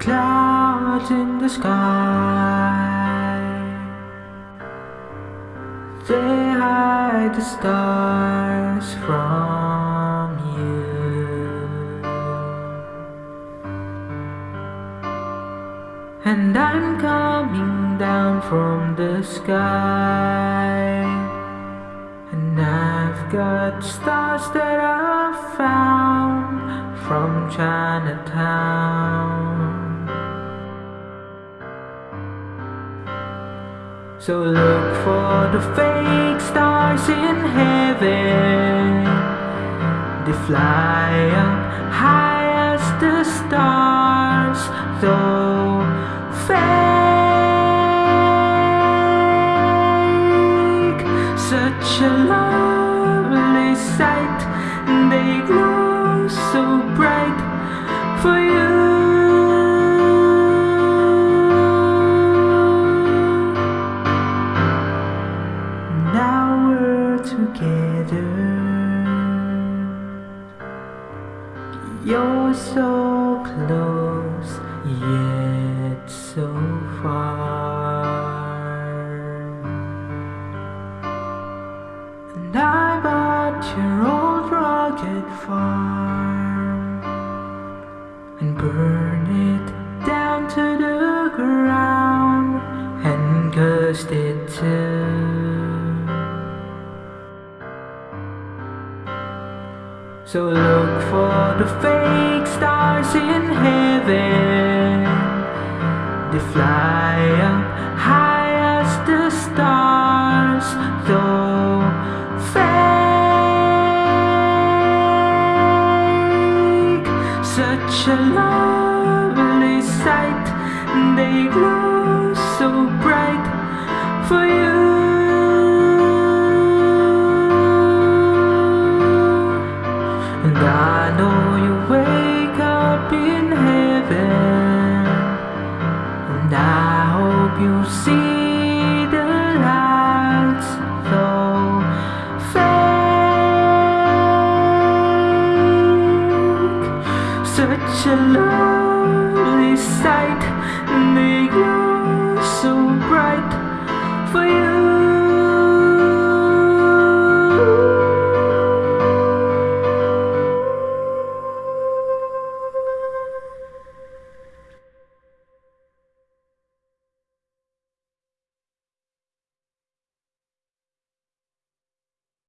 clouds in the sky. They hide the stars from you. And I'm coming down from the sky. And I've got stars that I found from Chinatown So look for the fake stars in heaven. They fly up high as the stars Though fake. Such a lovely sight They glow so bright for you You're so close yet so far. And I bought your old rugged farm And burn it So look for the fake stars in heaven. They fly up high as the stars Though fake. Such a lovely sight They glow And I hope you see the lights though fake. Such a love